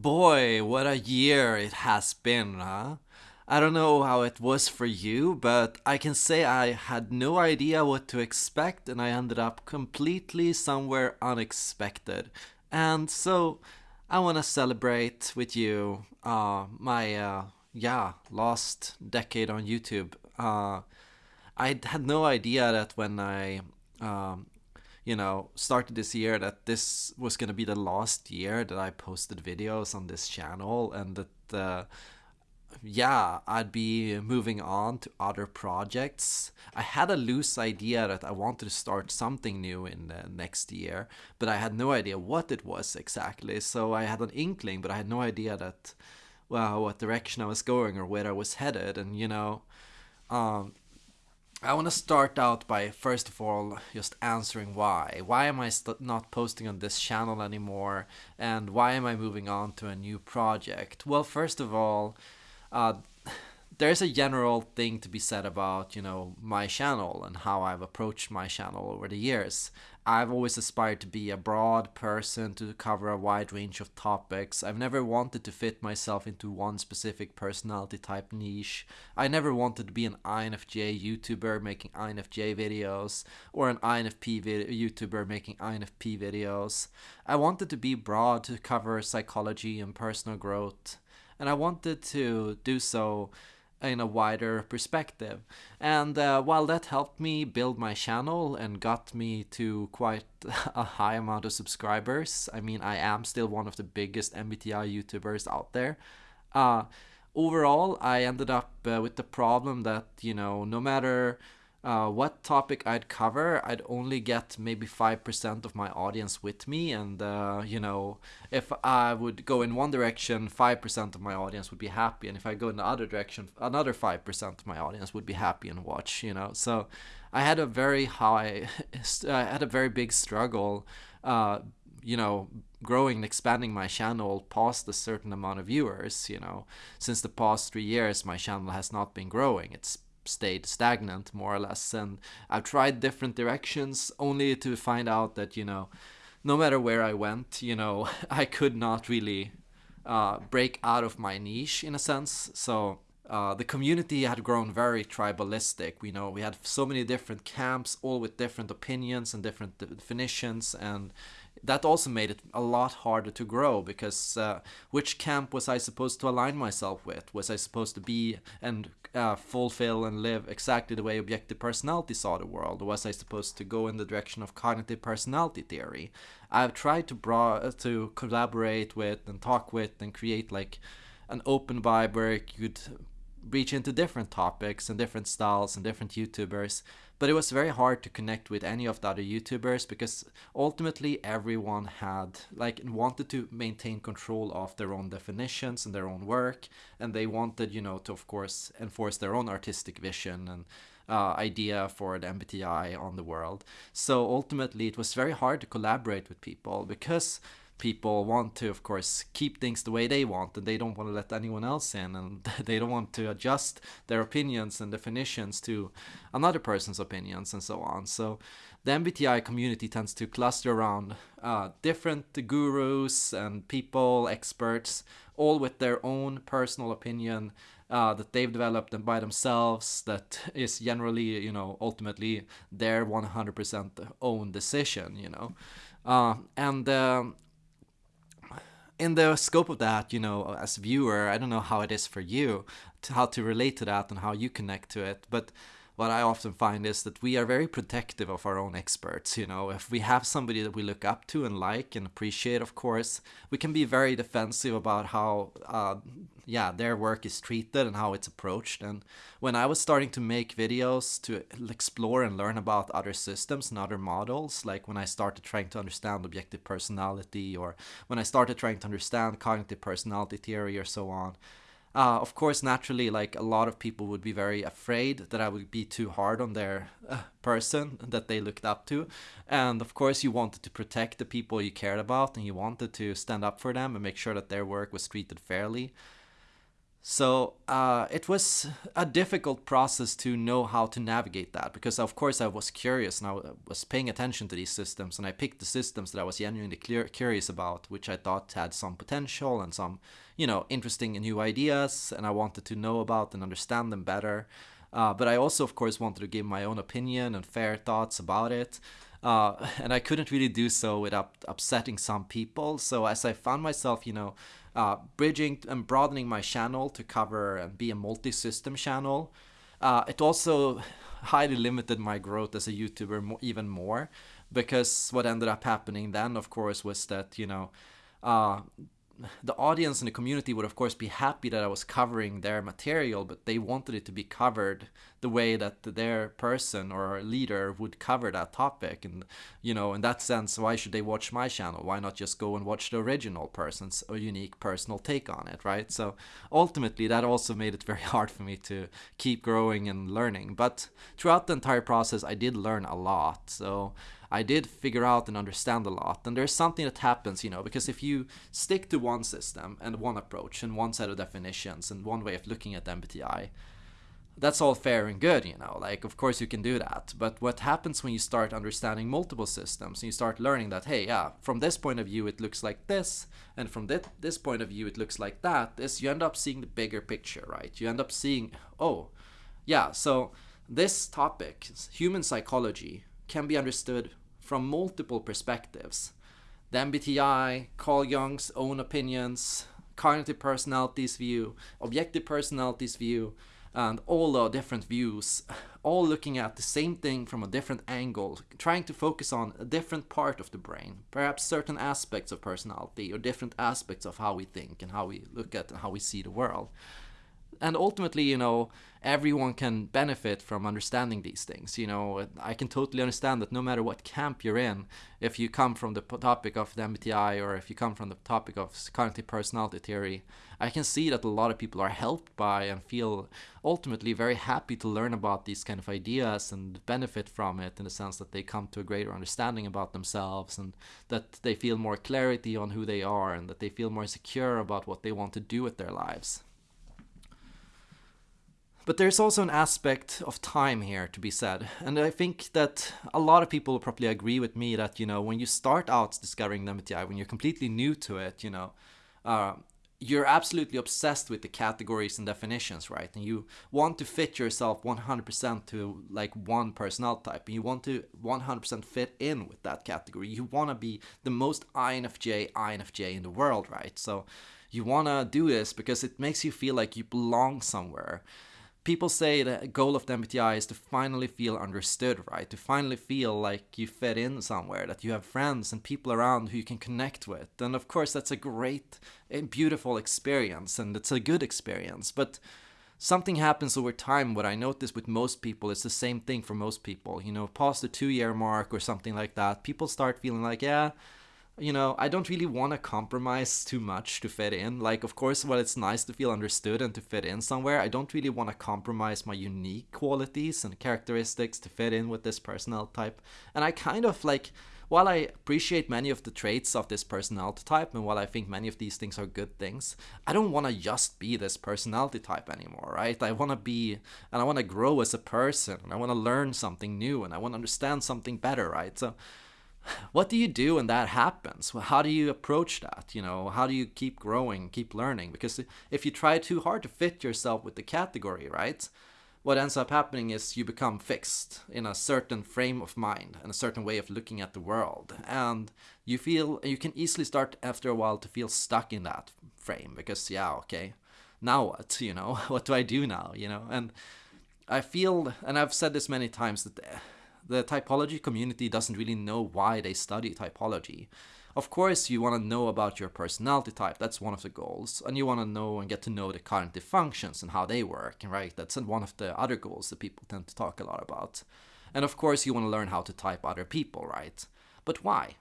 Boy, what a year it has been, huh? I don't know how it was for you, but I can say I had no idea what to expect and I ended up completely somewhere unexpected. And so I want to celebrate with you uh, my, uh, yeah, last decade on YouTube. Uh, I had no idea that when I um, you know, started this year that this was going to be the last year that I posted videos on this channel and that, uh, yeah, I'd be moving on to other projects. I had a loose idea that I wanted to start something new in the next year, but I had no idea what it was exactly. So I had an inkling, but I had no idea that, well, what direction I was going or where I was headed. And, you know, um, I want to start out by first of all just answering why. Why am I not posting on this channel anymore and why am I moving on to a new project? Well, first of all, uh, there's a general thing to be said about, you know, my channel and how I've approached my channel over the years. I've always aspired to be a broad person to cover a wide range of topics. I've never wanted to fit myself into one specific personality type niche. I never wanted to be an INFJ YouTuber making INFJ videos or an INFP YouTuber making INFP videos. I wanted to be broad to cover psychology and personal growth. And I wanted to do so in a wider perspective. And uh, while that helped me build my channel and got me to quite a high amount of subscribers, I mean, I am still one of the biggest MBTI YouTubers out there. Uh, overall, I ended up uh, with the problem that, you know, no matter uh, what topic I'd cover, I'd only get maybe 5% of my audience with me. And, uh, you know, if I would go in one direction, 5% of my audience would be happy. And if I go in the other direction, another 5% of my audience would be happy and watch, you know. So I had a very high, I had a very big struggle, uh, you know, growing and expanding my channel past a certain amount of viewers, you know. Since the past three years, my channel has not been growing. It's stayed stagnant more or less and I've tried different directions only to find out that you know no matter where I went you know I could not really uh, break out of my niche in a sense so uh, the community had grown very tribalistic. We know we had so many different camps, all with different opinions and different definitions, and that also made it a lot harder to grow because uh, which camp was I supposed to align myself with? Was I supposed to be and uh, fulfill and live exactly the way objective personality saw the world? Or was I supposed to go in the direction of cognitive personality theory? I've tried to bra- to collaborate with and talk with and create like an open vibe where you could reach into different topics and different styles and different YouTubers but it was very hard to connect with any of the other YouTubers because ultimately everyone had like wanted to maintain control of their own definitions and their own work, and they wanted you know to of course enforce their own artistic vision and uh, idea for the MBTI on the world. So ultimately, it was very hard to collaborate with people because people want to of course keep things the way they want and they don't want to let anyone else in and they don't want to adjust their opinions and definitions to another person's opinions and so on. So the mbti community tends to cluster around uh, different gurus and people experts all with their own personal opinion uh, that they've developed and by themselves that is generally you know ultimately their 100% own decision you know. Uh, and um, in the scope of that, you know, as a viewer, I don't know how it is for you, to how to relate to that and how you connect to it, but what I often find is that we are very protective of our own experts. You know, if we have somebody that we look up to and like and appreciate, of course, we can be very defensive about how, uh, yeah, their work is treated and how it's approached. And when I was starting to make videos to explore and learn about other systems and other models, like when I started trying to understand objective personality or when I started trying to understand cognitive personality theory or so on, uh, of course, naturally, like a lot of people would be very afraid that I would be too hard on their uh, person that they looked up to. And of course, you wanted to protect the people you cared about and you wanted to stand up for them and make sure that their work was treated fairly. So uh, it was a difficult process to know how to navigate that because, of course, I was curious and I was paying attention to these systems, and I picked the systems that I was genuinely clear, curious about, which I thought had some potential and some, you know, interesting new ideas, and I wanted to know about and understand them better. Uh, but I also, of course, wanted to give my own opinion and fair thoughts about it. Uh, and I couldn't really do so without upsetting some people. So as I found myself, you know, uh, bridging and broadening my channel to cover and be a multi-system channel. Uh, it also highly limited my growth as a YouTuber more, even more because what ended up happening then, of course, was that you know uh, the audience and the community would of course be happy that I was covering their material, but they wanted it to be covered the way that their person or leader would cover that topic. And you know, in that sense, why should they watch my channel? Why not just go and watch the original person's a unique personal take on it, right? So ultimately, that also made it very hard for me to keep growing and learning. But throughout the entire process, I did learn a lot. So I did figure out and understand a lot. And there's something that happens, you know, because if you stick to one system and one approach and one set of definitions and one way of looking at MBTI, that's all fair and good, you know, like of course you can do that. But what happens when you start understanding multiple systems and you start learning that, hey, yeah, from this point of view it looks like this, and from this, this point of view it looks like that, is you end up seeing the bigger picture, right? You end up seeing, oh, yeah, so this topic, human psychology, can be understood from multiple perspectives. The MBTI, Carl Jung's own opinions, cognitive personalities view, objective personalities view, and all the different views, all looking at the same thing from a different angle, trying to focus on a different part of the brain, perhaps certain aspects of personality or different aspects of how we think and how we look at and how we see the world and ultimately, you know, everyone can benefit from understanding these things. You know, I can totally understand that no matter what camp you're in, if you come from the topic of the MBTI or if you come from the topic of cognitive personality theory, I can see that a lot of people are helped by and feel ultimately very happy to learn about these kind of ideas and benefit from it in the sense that they come to a greater understanding about themselves and that they feel more clarity on who they are and that they feel more secure about what they want to do with their lives. But there's also an aspect of time here to be said. And I think that a lot of people will probably agree with me that, you know, when you start out discovering the MBTI, when you're completely new to it, you know, uh, you're absolutely obsessed with the categories and definitions, right? And you want to fit yourself 100% to like one personality type. And you want to 100% fit in with that category. You want to be the most INFJ, INFJ in the world, right? So you want to do this because it makes you feel like you belong somewhere people say the goal of the MBTI is to finally feel understood, right? To finally feel like you fit in somewhere, that you have friends and people around who you can connect with. And of course, that's a great and beautiful experience, and it's a good experience. But something happens over time. What I notice with most people is the same thing for most people. You know, past the two year mark or something like that, people start feeling like, yeah, you know, I don't really want to compromise too much to fit in. Like, of course, while it's nice to feel understood and to fit in somewhere, I don't really want to compromise my unique qualities and characteristics to fit in with this personality type. And I kind of like, while I appreciate many of the traits of this personality type, and while I think many of these things are good things, I don't want to just be this personality type anymore, right? I want to be, and I want to grow as a person, and I want to learn something new, and I want to understand something better, right? So, what do you do when that happens? How do you approach that? You know, how do you keep growing, keep learning? Because if you try too hard to fit yourself with the category, right? What ends up happening is you become fixed in a certain frame of mind and a certain way of looking at the world. And you feel, you can easily start after a while to feel stuck in that frame because, yeah, okay, now what? You know, what do I do now? You know, and I feel, and I've said this many times that the typology community doesn't really know why they study typology. Of course, you want to know about your personality type, that's one of the goals, and you want to know and get to know the cognitive functions and how they work, right? That's one of the other goals that people tend to talk a lot about. And of course, you want to learn how to type other people, right? But why?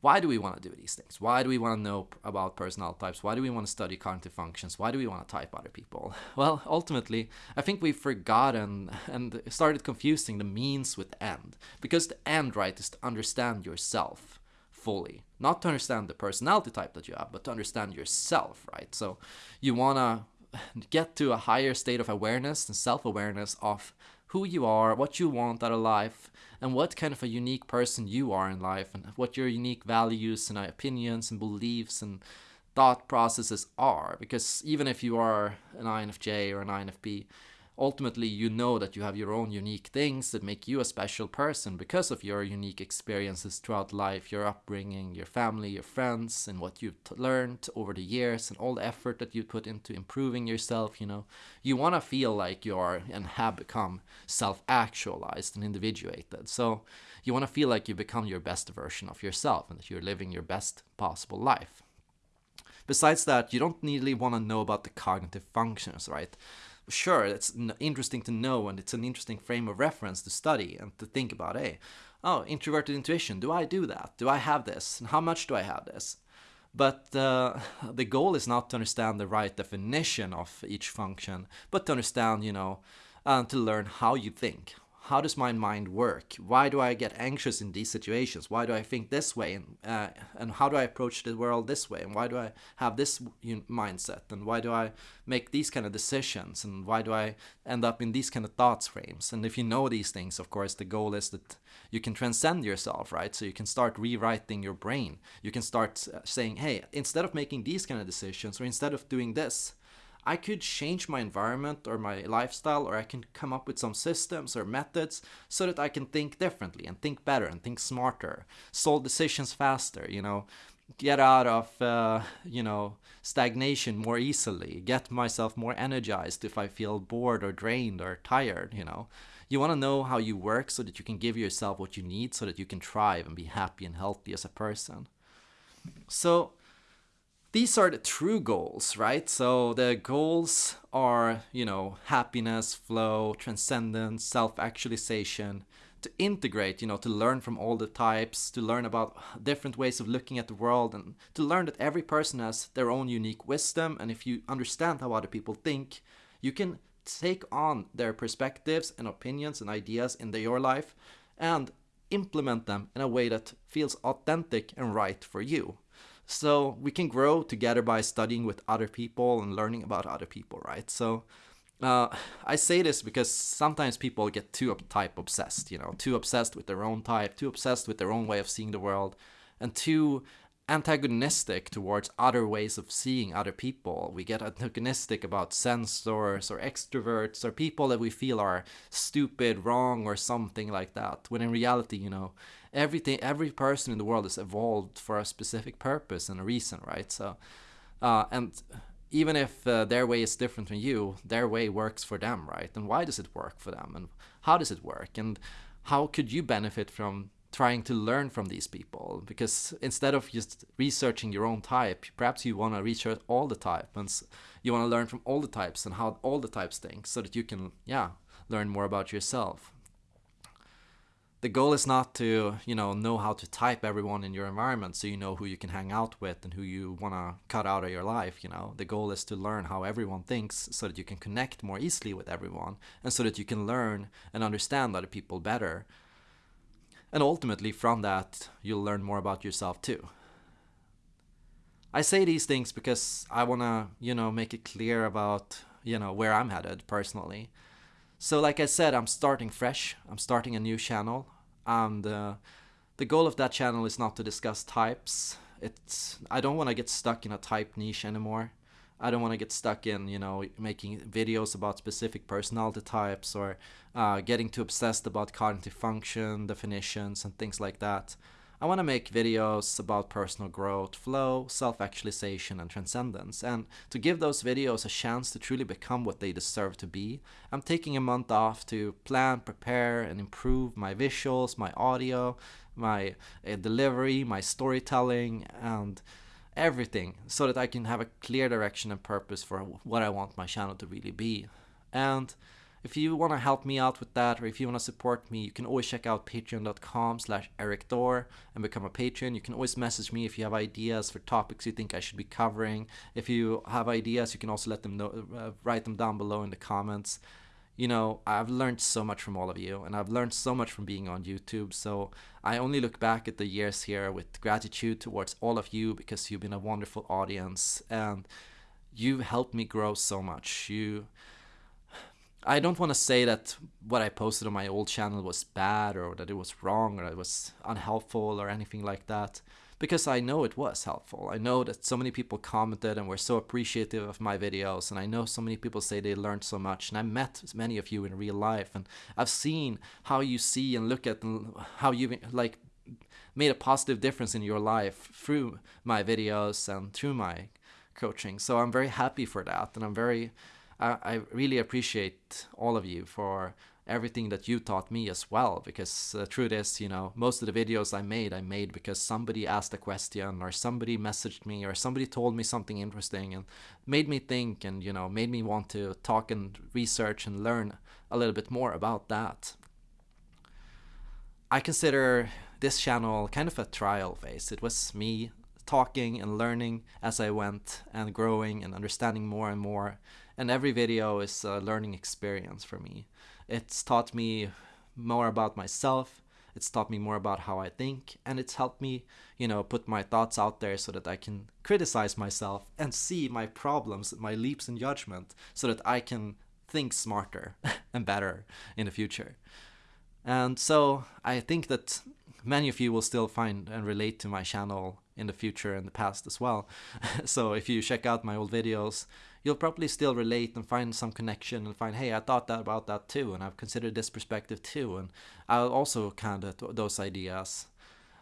Why do we want to do these things? Why do we want to know about personality types? Why do we want to study cognitive functions? Why do we want to type other people? Well, ultimately, I think we've forgotten and started confusing the means with the end. Because the end, right, is to understand yourself fully. Not to understand the personality type that you have, but to understand yourself, right? So you want to get to a higher state of awareness and self awareness of who you are, what you want out of life, and what kind of a unique person you are in life, and what your unique values and opinions and beliefs and thought processes are. Because even if you are an INFJ or an INFP, ultimately you know that you have your own unique things that make you a special person because of your unique experiences throughout life, your upbringing, your family, your friends, and what you've learned over the years and all the effort that you put into improving yourself. You know, you want to feel like you are and have become self actualized and individuated. So you want to feel like you become your best version of yourself and that you're living your best possible life. Besides that, you don't really want to know about the cognitive functions, right? Sure, it's interesting to know and it's an interesting frame of reference to study and to think about, hey, oh, introverted intuition, do I do that? Do I have this? And how much do I have this? But uh, the goal is not to understand the right definition of each function, but to understand, you know, uh, to learn how you think, how does my mind work? Why do I get anxious in these situations? Why do I think this way? And, uh, and how do I approach the world this way? And why do I have this mindset? And why do I make these kind of decisions? And why do I end up in these kind of thoughts frames? And if you know these things, of course, the goal is that you can transcend yourself, right? So you can start rewriting your brain. You can start uh, saying, hey, instead of making these kind of decisions, or instead of doing this, I could change my environment or my lifestyle, or I can come up with some systems or methods so that I can think differently and think better and think smarter, solve decisions faster, you know, get out of, uh, you know, stagnation more easily, get myself more energized if I feel bored or drained or tired, you know. You want to know how you work so that you can give yourself what you need so that you can thrive and be happy and healthy as a person. So, these are the true goals, right? So the goals are, you know, happiness, flow, transcendence, self actualization, to integrate, you know, to learn from all the types, to learn about different ways of looking at the world, and to learn that every person has their own unique wisdom. And if you understand how other people think, you can take on their perspectives and opinions and ideas in your life and implement them in a way that feels authentic and right for you. So we can grow together by studying with other people and learning about other people, right? So uh, I say this because sometimes people get too type obsessed, you know, too obsessed with their own type, too obsessed with their own way of seeing the world, and too antagonistic towards other ways of seeing other people. We get antagonistic about sensors or extroverts or people that we feel are stupid, wrong, or something like that. When in reality, you know, everything every person in the world is evolved for a specific purpose and a reason right so uh, and even if uh, their way is different from you their way works for them right and why does it work for them and how does it work and how could you benefit from trying to learn from these people because instead of just researching your own type perhaps you want to research all the types and you want to learn from all the types and how all the types think so that you can yeah learn more about yourself. The goal is not to you know know how to type everyone in your environment so you know who you can hang out with and who you want to cut out of your life you know. The goal is to learn how everyone thinks so that you can connect more easily with everyone and so that you can learn and understand other people better and ultimately from that you'll learn more about yourself too i say these things because i want to you know make it clear about you know where i'm headed personally so, like I said, I'm starting fresh. I'm starting a new channel, and uh, the goal of that channel is not to discuss types. It's I don't want to get stuck in a type niche anymore. I don't want to get stuck in you know making videos about specific personality types or uh, getting too obsessed about cognitive function definitions and things like that. I want to make videos about personal growth, flow, self actualization, and transcendence. And to give those videos a chance to truly become what they deserve to be, I'm taking a month off to plan, prepare, and improve my visuals, my audio, my uh, delivery, my storytelling, and everything so that I can have a clear direction and purpose for what I want my channel to really be. And if you want to help me out with that, or if you want to support me, you can always check out patreon.com slash erikthor and become a patron. You can always message me if you have ideas for topics you think I should be covering. If you have ideas, you can also let them know, uh, write them down below in the comments. You know, I've learned so much from all of you, and I've learned so much from being on YouTube. So I only look back at the years here with gratitude towards all of you because you've been a wonderful audience. And you've helped me grow so much. You I don't want to say that what I posted on my old channel was bad or that it was wrong or it was unhelpful or anything like that because I know it was helpful. I know that so many people commented and were so appreciative of my videos and I know so many people say they learned so much and I met many of you in real life and I've seen how you see and look at how you like made a positive difference in your life through my videos and through my coaching. So I'm very happy for that and I'm very I, really appreciate all of you for everything that you taught me as well because the uh, truth is you know most of the videos i made i made because somebody asked a question or somebody messaged me or somebody told me something interesting and made me think and you know made me want to talk and research and learn a little bit more about that i consider this channel kind of a trial phase it was me talking and learning as i went and growing and understanding more and more and every video is a learning experience for me. It's taught me more about myself, it's taught me more about how I think, and it's helped me, you know, put my thoughts out there so that I can criticize myself and see my problems, my leaps in judgment, so that I can think smarter and better in the future. And so I think that many of you will still find and relate to my channel in the future and the past as well. so if you check out my old videos, you'll probably still relate and find some connection and find, hey, I thought that about that too, and I've considered this perspective too, and I'll also kind of those ideas.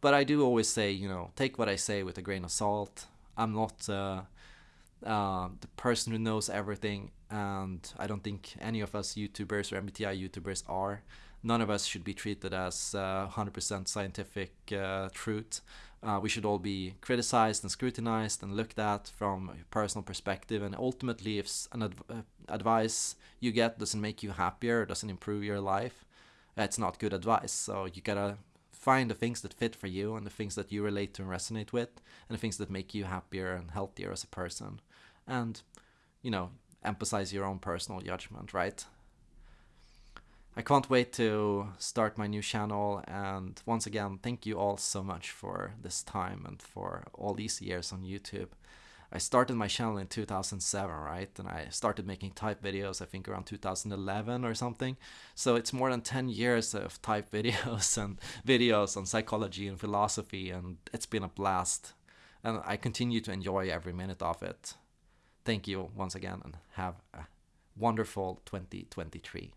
But I do always say, you know, take what I say with a grain of salt. I'm not uh, uh, the person who knows everything, and I don't think any of us YouTubers or MBTI YouTubers are. None of us should be treated as uh, 100% scientific uh, truth uh, we should all be criticized and scrutinized and looked at from a personal perspective. And ultimately, if an adv uh, advice you get doesn't make you happier, doesn't improve your life, it's not good advice. So you gotta find the things that fit for you and the things that you relate to and resonate with, and the things that make you happier and healthier as a person. And, you know, emphasize your own personal judgment, right? I can't wait to start my new channel and once again thank you all so much for this time and for all these years on YouTube. I started my channel in 2007, right? And I started making type videos I think around 2011 or something. So it's more than 10 years of type videos and videos on psychology and philosophy and it's been a blast. And I continue to enjoy every minute of it. Thank you once again and have a wonderful 2023.